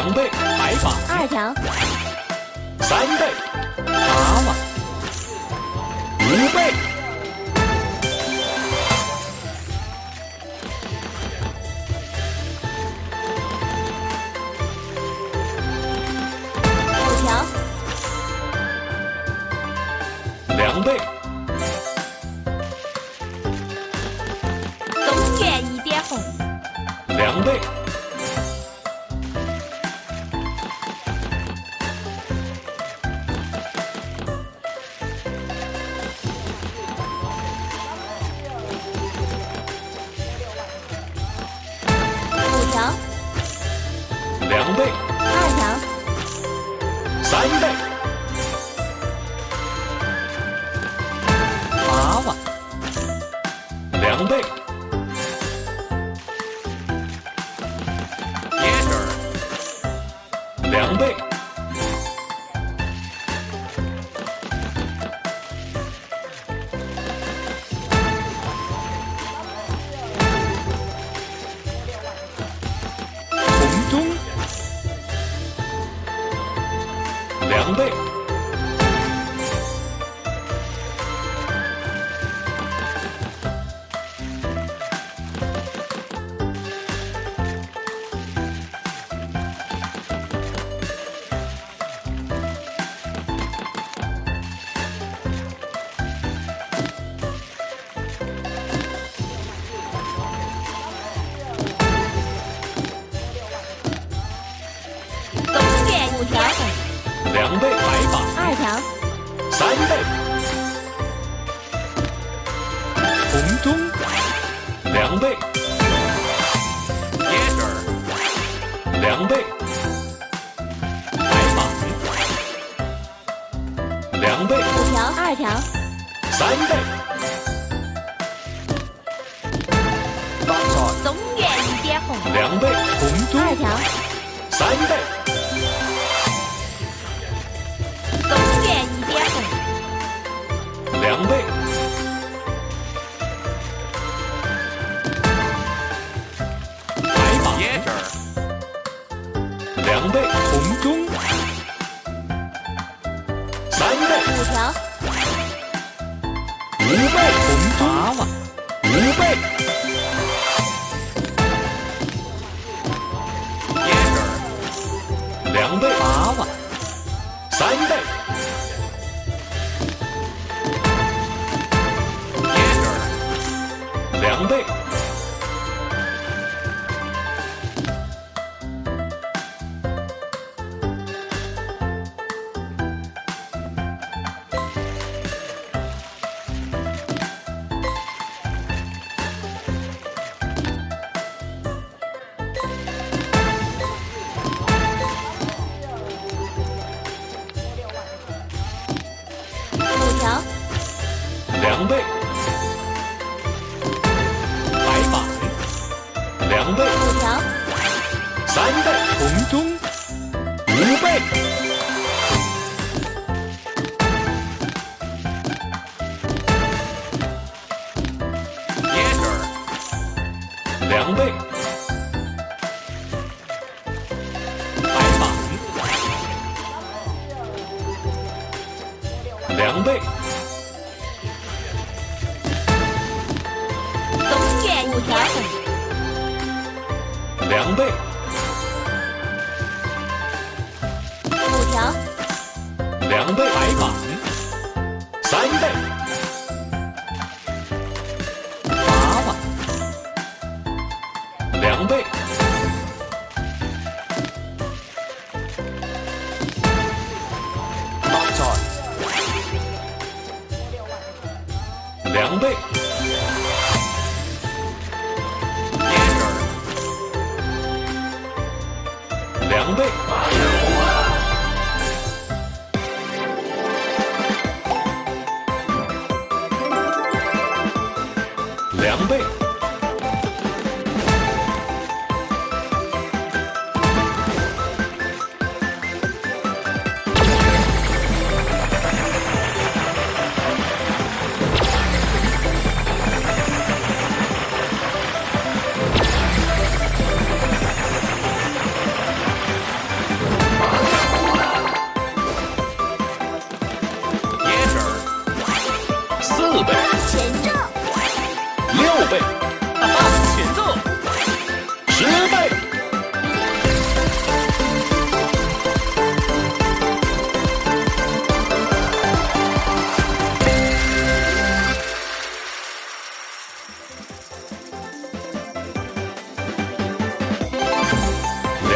两倍，白发，二条，三倍，蛤蟆，五倍。五条。两倍。东拳一点红。两倍。准备三倍。红中两倍。铁腿两倍白板两倍。五条二条。三倍。两倍，娃娃，三倍。Sunday.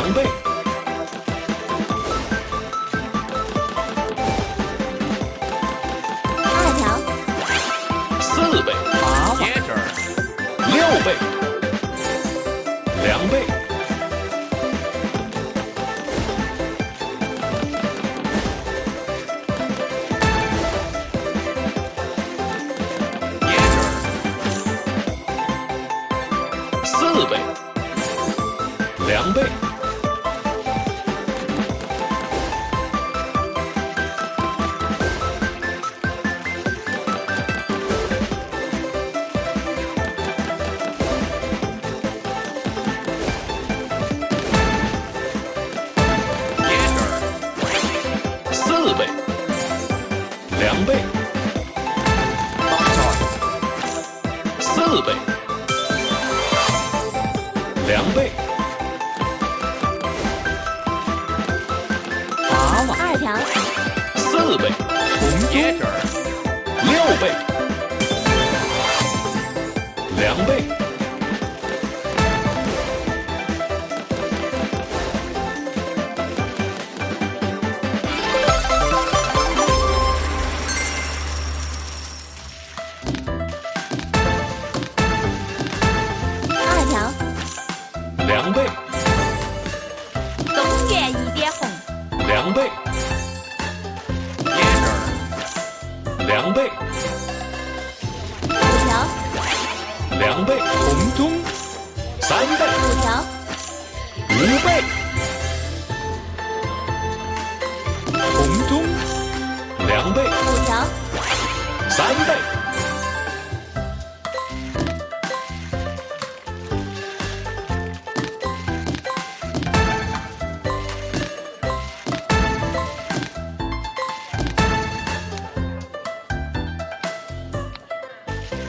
两倍，二条，四倍，八，六倍，两倍。四倍。两倍。两倍。三倍，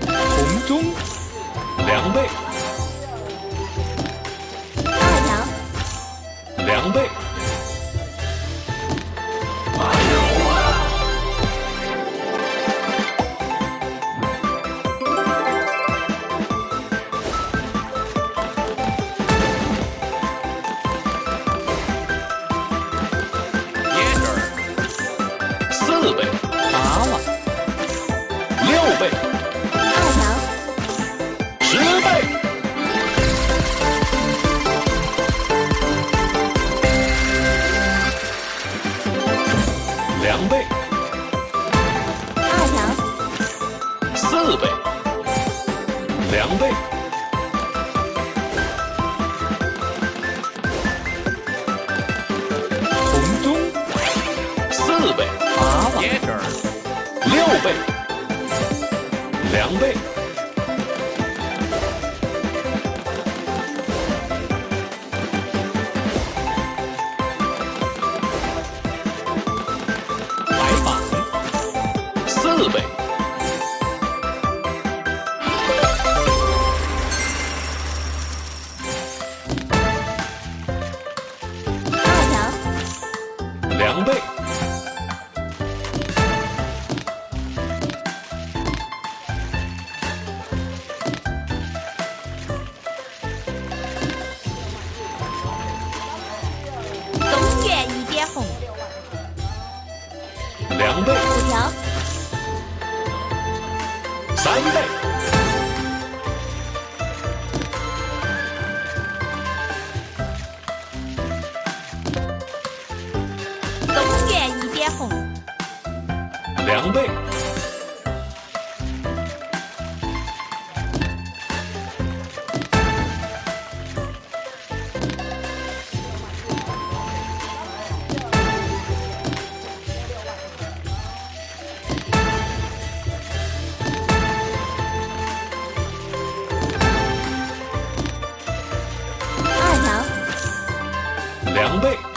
红中两倍，二条两倍。倍两倍。二条四倍。两倍。红中四倍。八万六倍。两倍。凉被二条。凉被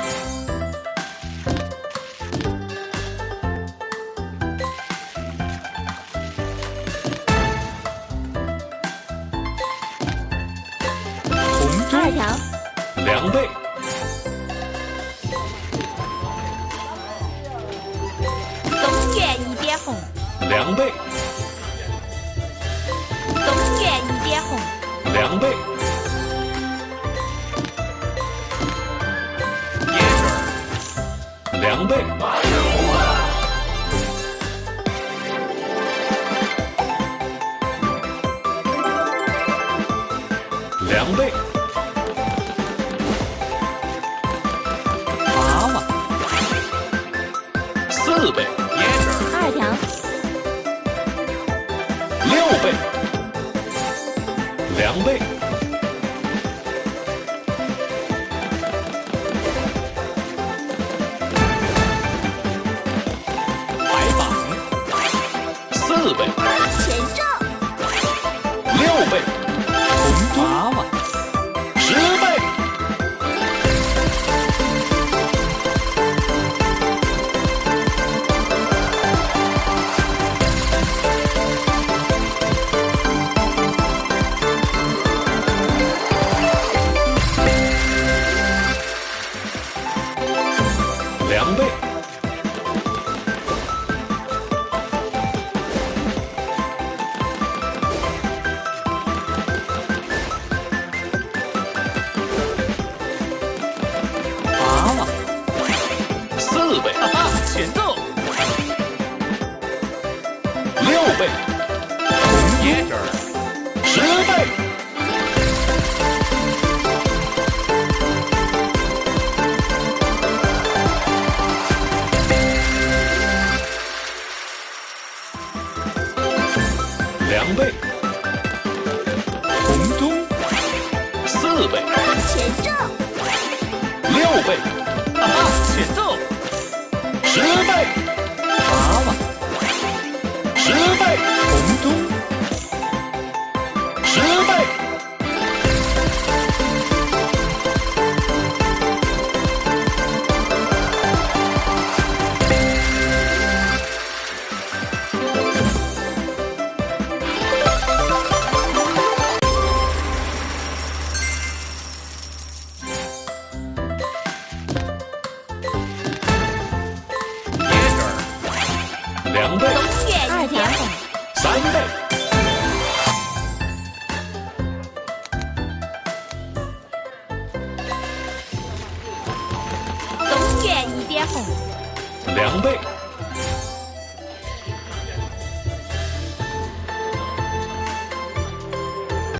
两倍，两倍，四倍，二条，六倍，两倍。对东北二点红三倍。东院一点红。两倍。